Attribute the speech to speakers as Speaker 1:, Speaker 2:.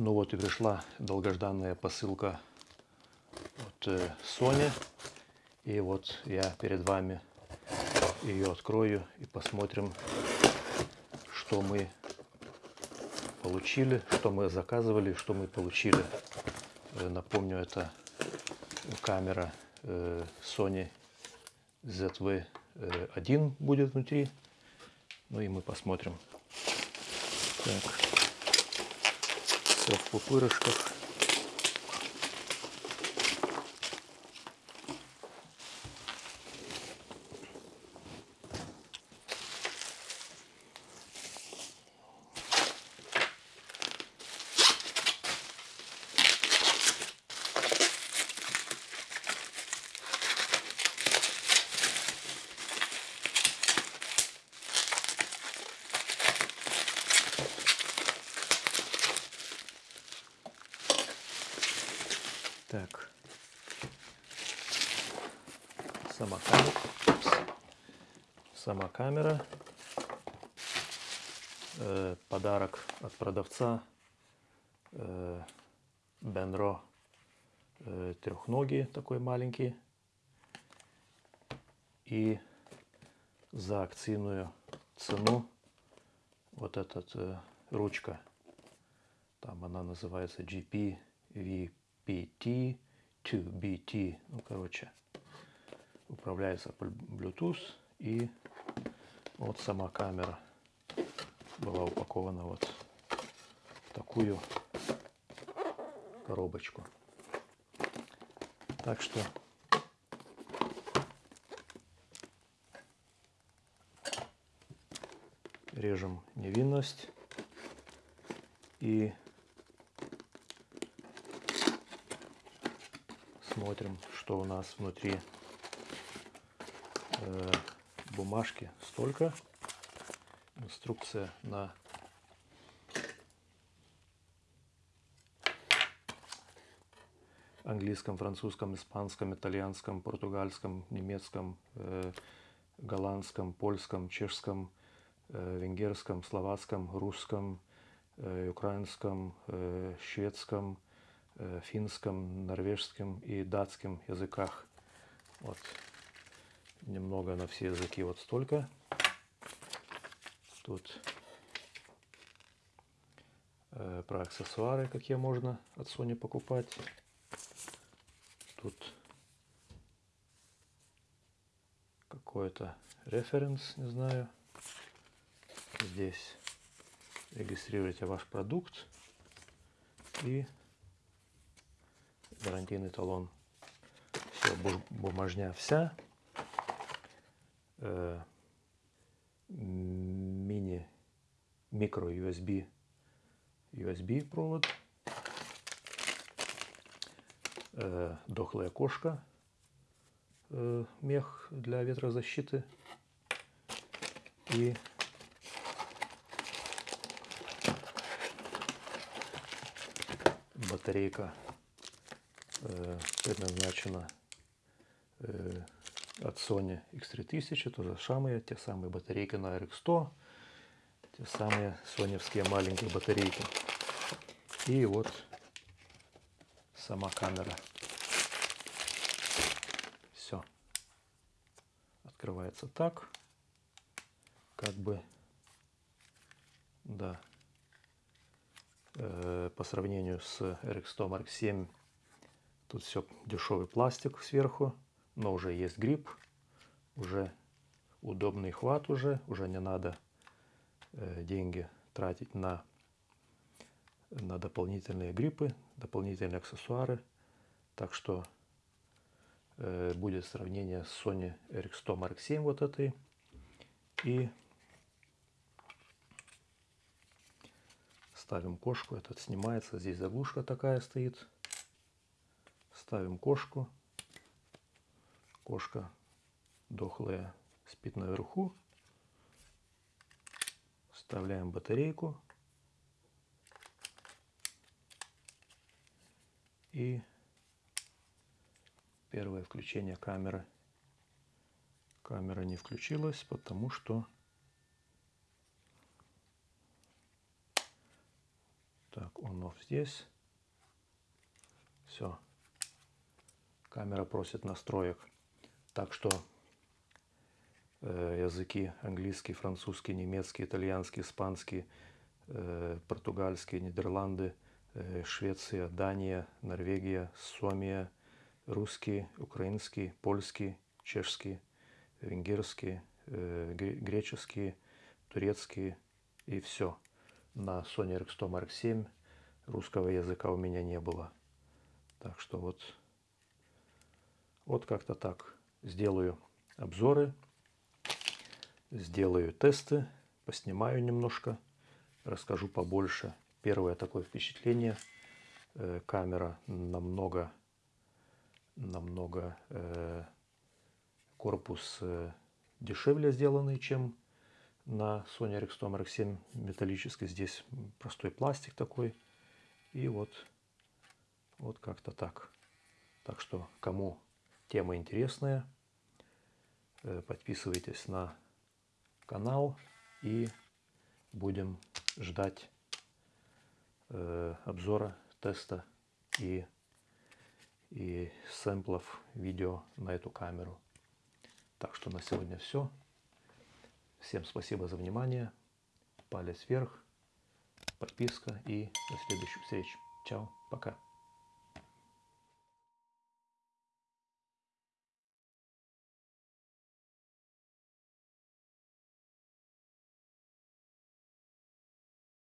Speaker 1: Ну вот и пришла долгожданная посылка от э, Sony. И вот я перед вами ее открою и посмотрим, что мы получили, что мы заказывали, что мы получили. Э, Напомню, это камера э, Sony ZV-1 будет внутри. Ну и мы посмотрим. Так. Все в пупырышках. Так. Сама камера. Сама камера. Э, подарок от продавца. Э, Бенро э, трехногий, такой маленький. И за акцийную цену вот этот э, ручка. Там она называется GP VPT 2BT. Ну, короче, управляется по Bluetooth. И вот сама камера была упакована вот в такую коробочку. Так что режем невинность и смотрим, что у нас внутри э, бумажки столько. Инструкция на английском, французском, испанском, итальянском, португальском, немецком, э, голландском, польском, чешском, э, венгерском, словацком, русском, украинском, шведском, финском, норвежском и датском языках. Вот немного на все языки вот столько. Тут э, про аксессуары, какие можно от Sony покупать. Тут какой-то референс, не знаю. Здесь регистрируйте ваш продукт и гарантийный талон. Все, бумажня вся. Э, мини микро USB USB провод. Э, дохлая кошка. Э, мех для ветрозащиты. И батарейка предназначена э, от Sony X3000, тоже самые, те самые батарейки на RX100, те самые соневские маленькие батарейки. И вот сама камера. Все. Открывается так. Как бы, да, э, по сравнению с RX100 Mark 7 тут все дешевый пластик сверху но уже есть грипп, уже удобный хват уже, уже не надо э, деньги тратить на, на дополнительные гриппы, дополнительные аксессуары. Так что э, будет сравнение с Sony RX100 Mark 7 вот этой и ставим кошку, этот снимается, здесь заглушка такая стоит, ставим кошку Кошка дохлая спит наверху. Вставляем батарейку. И первое включение камеры. Камера не включилась, потому что Так, он off здесь. Все. Камера просит настроек. Так что э, языки английский, французский, немецкий, итальянский, испанский, э, португальский, Нидерланды, э, Швеция, Дания, Норвегия, Суомия, русский, украинский, польский, чешский, венгерский, э, греческий, турецкий и все. На Sony RX100 Mark 7 русского языка у меня не было. Так что вот, вот как-то так. Сделаю обзоры, сделаю тесты, поснимаю немножко, расскажу побольше. Первое такое впечатление. Э, камера намного, намного э, корпус э, дешевле сделанный, чем на Sony RX100 Mark 7 металлический. Здесь простой пластик такой. И вот вот как-то так. Так что, кому тема интересная, э, подписывайтесь на канал и будем ждать э, обзора, теста и, и сэмплов видео на эту камеру. Так что на сегодня все. Всем спасибо за внимание. Палец вверх, подписка и до следующих встреч. Чао, пока.